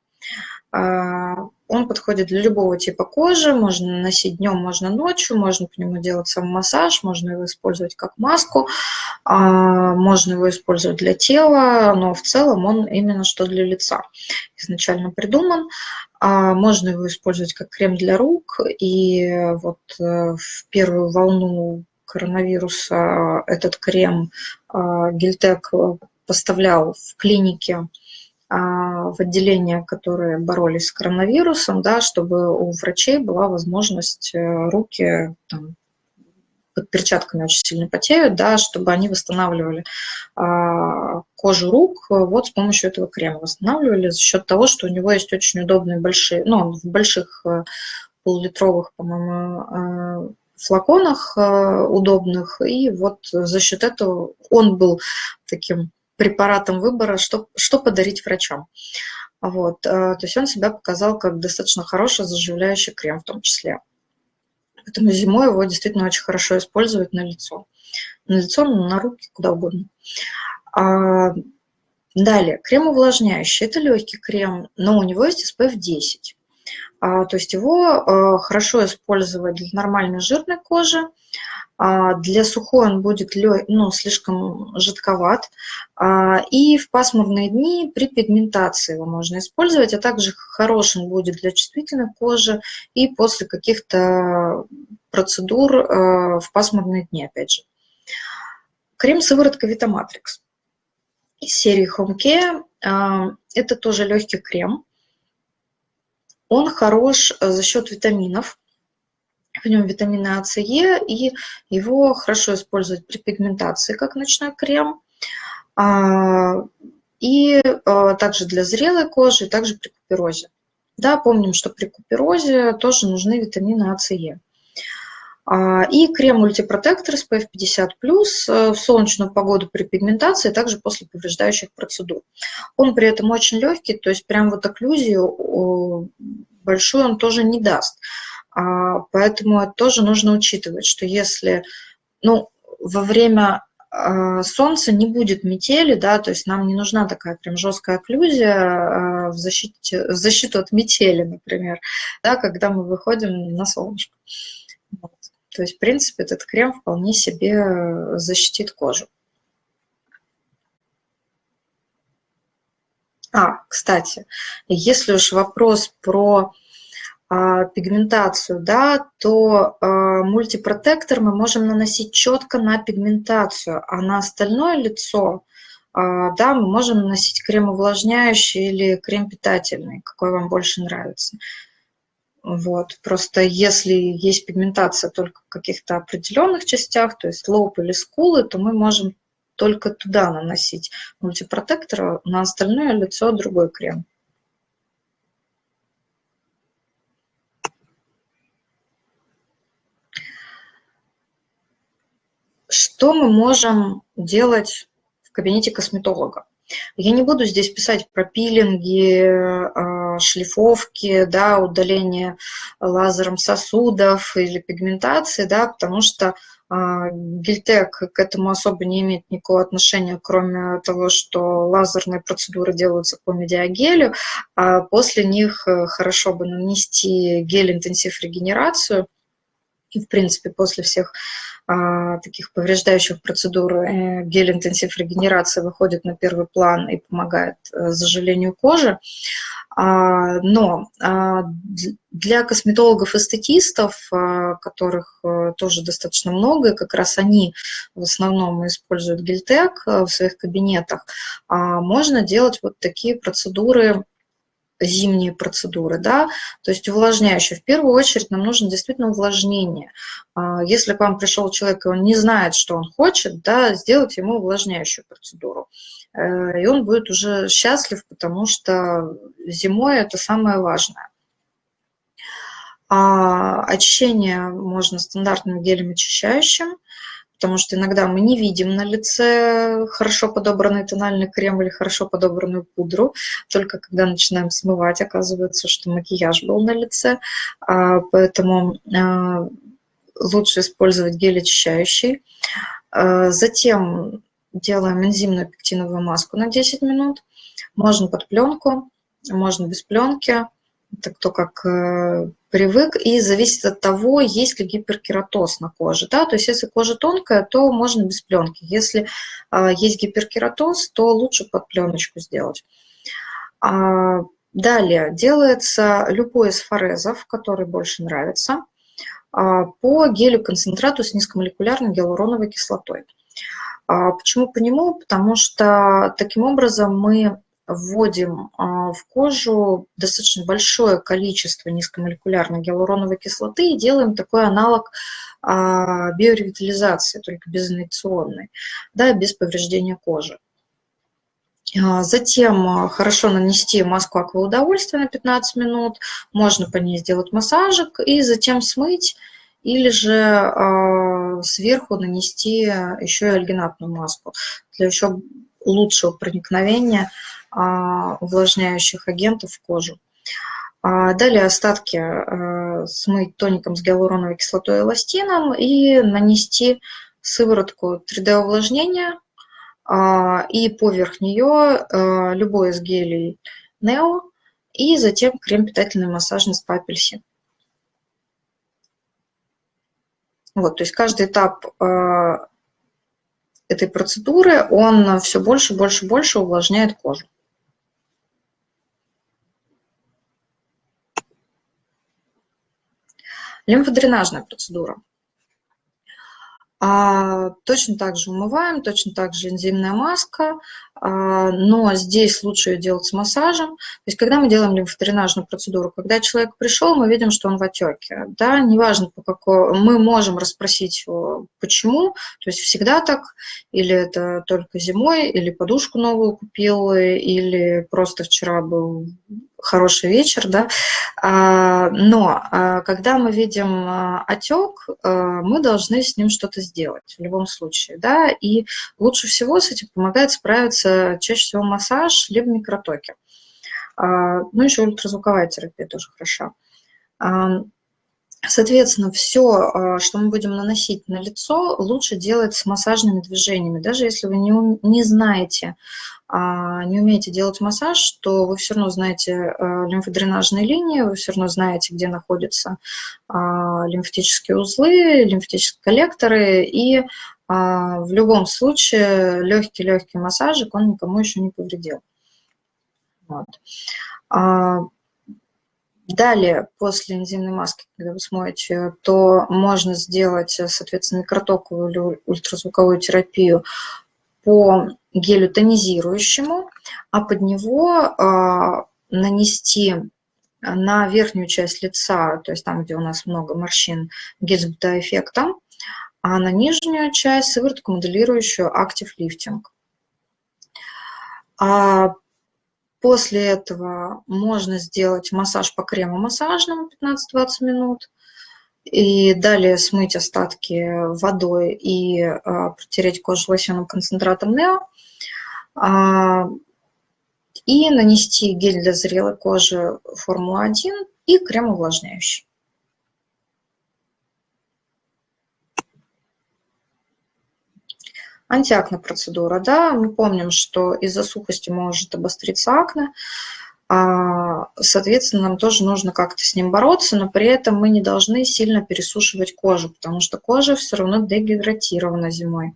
А, он подходит для любого типа кожи, можно наносить днем, можно ночью, можно по нему делать сам массаж, можно его использовать как маску, а, можно его использовать для тела, но в целом он именно что для лица изначально придуман. Можно его использовать как крем для рук, и вот э, в первую волну коронавируса этот крем а, Гильтек поставлял в клинике а, в отделения, которые боролись с коронавирусом, да, чтобы у врачей была возможность э, руки там, под перчатками очень сильно потеют, да, чтобы они восстанавливали а, кожу рук вот с помощью этого крема. Восстанавливали за счет того, что у него есть очень удобные большие, ну, в больших э, полулитровых, по-моему, э, флаконах удобных, и вот за счет этого он был таким препаратом выбора, что, что подарить врачам. Вот, то есть он себя показал как достаточно хороший заживляющий крем в том числе. Поэтому зимой его действительно очень хорошо использовать на лицо. На лицо, на руки, куда угодно. А, далее, крем увлажняющий. Это легкий крем, но у него есть SPF 10. А, то есть его а, хорошо использовать для нормальной жирной кожи, а, для сухой он будет ну, слишком жидковат. И в пасмурные дни при пигментации его можно использовать, а также хорош будет для чувствительной кожи и после каких-то процедур в пасмурные дни, опять же. Крем-сыворотка Витаматрикс из серии Home Care. Это тоже легкий крем. Он хорош за счет витаминов, в нем витамины А, С, Е, и его хорошо использовать при пигментации, как ночной крем, а, и а, также для зрелой кожи, и также при куперозе. Да, помним, что при куперозе тоже нужны витамины А, С, Е. А, и крем мультипротектор SPF 50+, э, в солнечную погоду при пигментации, также после повреждающих процедур. Он при этом очень легкий, то есть прям вот окклюзию большую он тоже не даст. А, поэтому это тоже нужно учитывать, что если ну, во время а, солнца не будет метели, да, то есть нам не нужна такая прям жесткая окклюзия а, в, защите, в защиту от метели, например, да, когда мы выходим на солнышко. То есть, в принципе, этот крем вполне себе защитит кожу. А, кстати, если уж вопрос про а, пигментацию, да, то э, мультипротектор мы можем наносить четко на пигментацию, а на остальное лицо, э, да, мы можем наносить крем увлажняющий или крем питательный, какой вам больше нравится. Вот. Просто если есть пигментация только в каких-то определенных частях, то есть лоб или скулы, то мы можем только туда наносить мультипротектор, а на остальное лицо другой крем. Что мы можем делать в кабинете косметолога? Я не буду здесь писать про пилинги, а, шлифовки, да, удаление лазером сосудов или пигментации, да, потому что а, Гильтек к этому особо не имеет никакого отношения, кроме того, что лазерные процедуры делаются по медиагелю, а после них э, хорошо бы нанести гель-интенсив регенерацию, и, в принципе, после всех а, таких повреждающих процедур э, гель-интенсив регенерации выходит на первый план и помогает э, заживлению кожи. А, но а, для косметологов-эстетистов, которых э, тоже достаточно много, и как раз они в основном используют гельтек в своих кабинетах, можно делать вот такие процедуры зимние процедуры, да, то есть увлажняющие. В первую очередь нам нужно действительно увлажнение. А, если к вам пришел человек, и он не знает, что он хочет, да, сделать ему увлажняющую процедуру. Э, и он будет уже счастлив, потому что зимой это самое важное. А очищение можно стандартным гелем очищающим, потому что иногда мы не видим на лице хорошо подобранный тональный крем или хорошо подобранную пудру, только когда начинаем смывать, оказывается, что макияж был на лице, а, поэтому а, лучше использовать гель очищающий. А, затем делаем энзимную пектиновую маску на 10 минут, можно под пленку, можно без пленки, это кто как э, привык, и зависит от того, есть ли гиперкератоз на коже. Да? То есть если кожа тонкая, то можно без пленки. Если а, есть гиперкератоз, то лучше под пленочку сделать. А, далее делается любой из форезов, который больше нравится, а, по гелю-концентрату с низкомолекулярной гиалуроновой кислотой. А, почему по нему? Потому что таким образом мы вводим а, в кожу достаточно большое количество низкомолекулярной гиалуроновой кислоты и делаем такой аналог а, биоревитализации, только безинъекционной, да, без повреждения кожи. А, затем хорошо нанести маску акваудовольствия на 15 минут, можно по ней сделать массажик и затем смыть или же сверху нанести еще и альгинатную маску для еще лучшего проникновения увлажняющих агентов в кожу. Далее остатки смыть тоником с гиалуроновой кислотой и эластином и нанести сыворотку 3D-увлажнения и поверх нее любой из гелей Neo и затем крем питательный массажный с папельси. Вот, то есть каждый этап э, этой процедуры, он все больше, больше, больше увлажняет кожу. Лимфодренажная процедура. А, точно так же умываем, точно так же энзимная маска, но здесь лучше ее делать с массажем. То есть когда мы делаем лимфодренажную процедуру, когда человек пришел, мы видим, что он в отеке. Да, неважно, по какой, мы можем расспросить его, почему, то есть всегда так, или это только зимой, или подушку новую купил, или просто вчера был хороший вечер, да, а, но а, когда мы видим а, отек, мы должны с ним что-то сделать в любом случае, да, и лучше всего с этим помогает справиться чаще всего массаж, либо микротоки. Ну, еще ультразвуковая терапия тоже хороша. Соответственно, все, что мы будем наносить на лицо, лучше делать с массажными движениями. Даже если вы не, не знаете, а, не умеете делать массаж, то вы все равно знаете э, лимфодренажные линии, вы все равно знаете, где находятся а, лимфатические узлы, лимфатические коллекторы, и а, в любом случае легкий-легкий массажик, он никому еще не повредил. Вот. Далее, после энзимной маски, когда вы смоете, то можно сделать, соответственно, микротоковую или ультразвуковую терапию по гелю тонизирующему, а под него а, нанести на верхнюю часть лица, то есть там, где у нас много морщин, гель с бета-эффектом, а на нижнюю часть сыворотку моделирующую Active Lifting. А после этого можно сделать массаж по крему массажному 15-20 минут и далее смыть остатки водой и а, протереть кожу лосьоном концентратом Нео. А, и нанести гель для зрелой кожи Формула-1 и крем увлажняющий. Антиакне процедура, да, мы помним, что из-за сухости может обостриться акне, а, соответственно, нам тоже нужно как-то с ним бороться, но при этом мы не должны сильно пересушивать кожу, потому что кожа все равно дегидратирована зимой.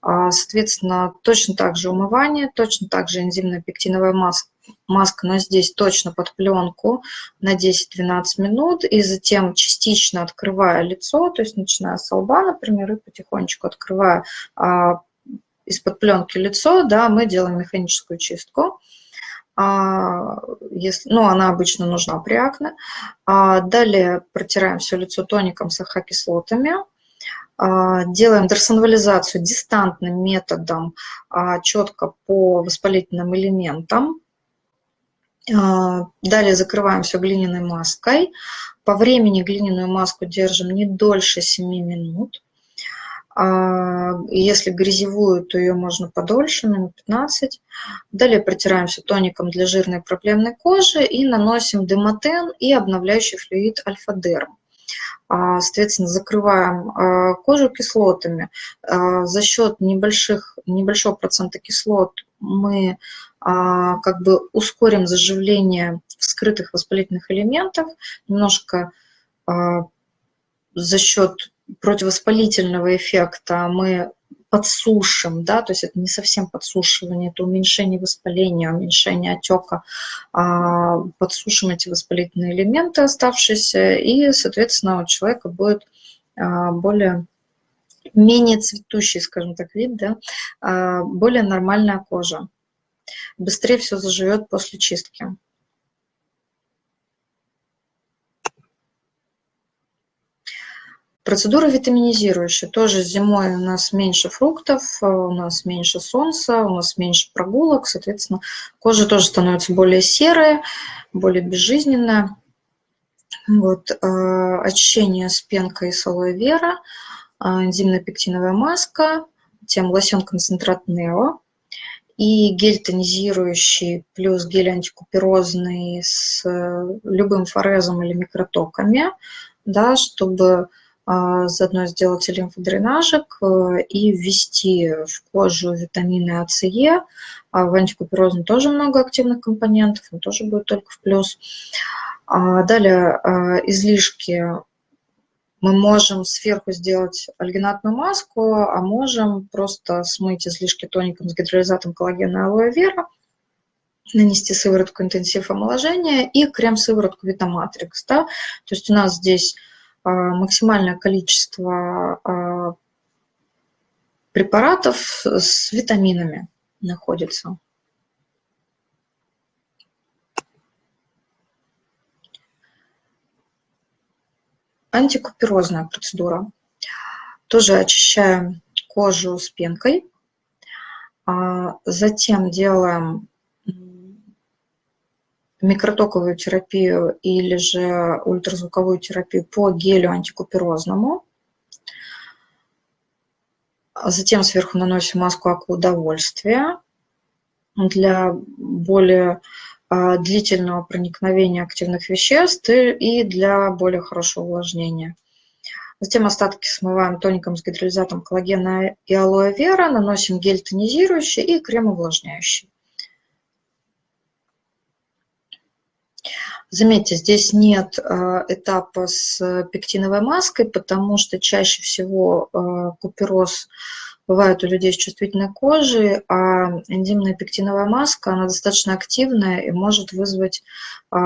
А, соответственно, точно так же умывание, точно так же энзимная пектиновая маска, маска, но здесь точно под пленку на 10-12 минут, и затем частично открывая лицо, то есть начиная с лба, например, и потихонечку открывая а, из-под пленки лицо, да, мы делаем механическую чистку. А, если, ну, она обычно нужна при акне. А, далее протираем все лицо тоником с АХ-кислотами. А, делаем дерсонвализацию дистантным методом четко по воспалительным элементам. Далее закрываем все глиняной маской. По времени глиняную маску держим не дольше 7 минут. А, если грязевую, то ее можно подольше, минут 15. Далее протираемся тоником для жирной проблемной кожи и наносим демотен и обновляющий флюид альфа-дерм. А, соответственно, закрываем а, кожу кислотами. За счет небольших, небольшого процента кислот мы как бы ускорим заживление вскрытых воспалительных элементов, немножко за счет противовоспалительного эффекта мы подсушим, да, то есть это не совсем подсушивание, это уменьшение воспаления, уменьшение отека, а подсушим эти воспалительные элементы оставшиеся, и, соответственно, у человека будет а, более менее цветущий, скажем так, вид, да, а, более нормальная кожа. Быстрее все заживет после чистки. Процедура витаминизирующая. Тоже зимой у нас меньше фруктов, э, у нас меньше солнца, у нас меньше прогулок. Соответственно, кожа тоже становится более серая, более безжизненная. Вот, э, очищение с пенкой с алоэ вера, э, энзимная пектиновая маска, тем лосьон-концентрат Нео и гель тонизирующий плюс гель антикуперозный с любым форезом или микротоками, да, чтобы заодно сделать лимфодренажик э, и ввести в кожу витамины А. А в антикуперозном тоже много активных компонентов, он тоже будет только в плюс. А далее а, излишки мы можем сверху сделать альгинатную маску, а можем просто смыть излишки тоником с гидролизатом коллагена алоэ вера, нанести сыворотку интенсив омоложения и крем-сыворотку Витаматрикс. Да? То есть у нас здесь а, максимальное количество а, препаратов с витаминами находится. Антикуперозная процедура. Тоже очищаем кожу с пенкой. А затем делаем микротоковую терапию или же ультразвуковую терапию по гелю антикуперозному. Затем сверху наносим маску акваудовольствия для более а, длительного проникновения активных веществ и для более хорошего увлажнения. Затем остатки смываем тоником с гидролизатом коллагена и алоэ вера, наносим гель тонизирующий и крем увлажняющий. Заметьте, здесь нет э, этапа с пектиновой маской, потому что чаще всего э, купероз бывает у людей с чувствительной кожей, а энзимная пектиновая маска, она достаточно активная и может вызвать э,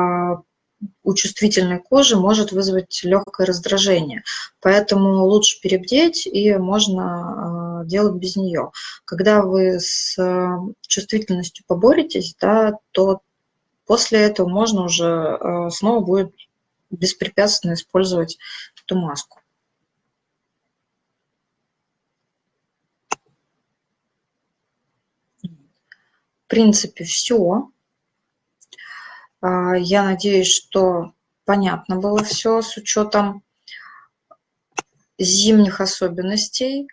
у чувствительной кожи может вызвать легкое раздражение. Поэтому лучше перебдеть и можно делать без нее. Когда вы с чувствительностью поборетесь, да, то После этого можно уже э, снова будет беспрепятственно использовать эту маску. В принципе, все. А, я надеюсь, что понятно было все с учетом зимних особенностей,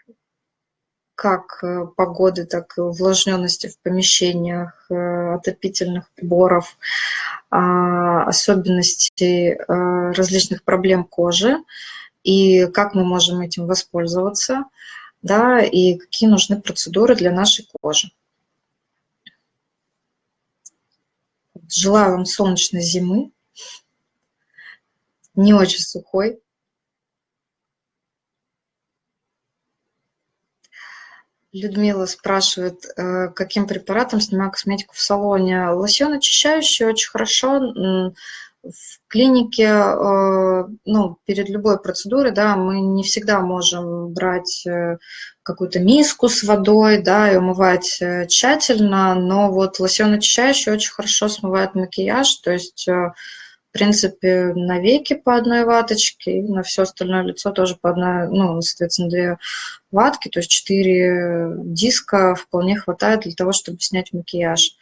как э, погоды, так и увлажненности в помещениях, э, отопительных приборов, а, особенностей э, различных проблем кожи и как мы можем этим воспользоваться, да, и какие нужны процедуры для нашей кожи. Желаю вам солнечной зимы, не очень сухой, Людмила спрашивает, э, каким препаратом снимаю косметику в салоне. Лосьон очищающий очень хорошо. В клинике, э, ну, перед любой процедурой, да, мы не всегда можем брать э, какую-то миску с водой, да, и умывать тщательно, но вот лосьон очищающий очень хорошо смывает макияж, то есть принципе, на веки по одной ваточке, и на все остальное лицо тоже по одной, ну, соответственно, две ватки, то есть четыре диска вполне хватает для того, чтобы снять макияж.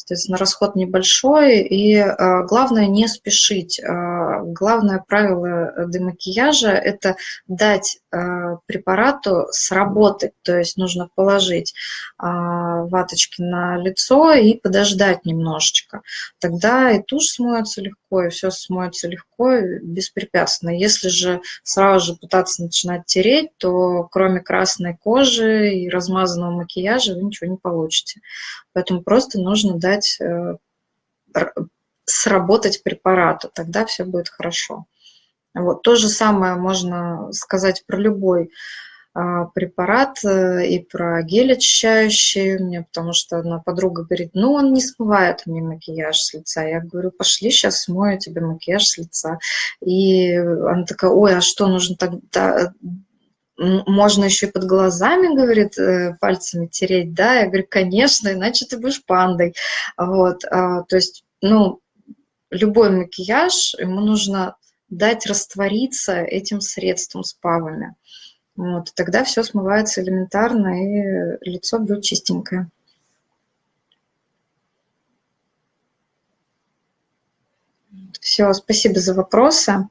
Соответственно, расход небольшой, и э, главное не спешить. Э, главное правило демакияжа – это дать э, препарату сработать, то есть нужно положить э, ваточки на лицо и подождать немножечко. Тогда и тушь смоется легко, и все смоется легко, беспрепятственно. Если же сразу же пытаться начинать тереть, то кроме красной кожи и размазанного макияжа вы ничего не получите. Поэтому просто нужно дать э, сработать препарату, тогда все будет хорошо. Вот. То же самое можно сказать про любой а, препарат э, и про гель очищающий, мне, потому что одна подруга говорит, ну он не смывает мне макияж с лица. Я говорю, пошли, сейчас смою тебе макияж с лица. И она такая, ой, а что нужно тогда можно еще и под глазами, говорит, э, пальцами тереть, да, я говорю, конечно, иначе ты будешь пандой, вот, а, то есть, ну, любой макияж, ему нужно дать раствориться этим средством с павами, вот, тогда все смывается элементарно, и лицо будет чистенькое. Все. Все, спасибо за вопросы.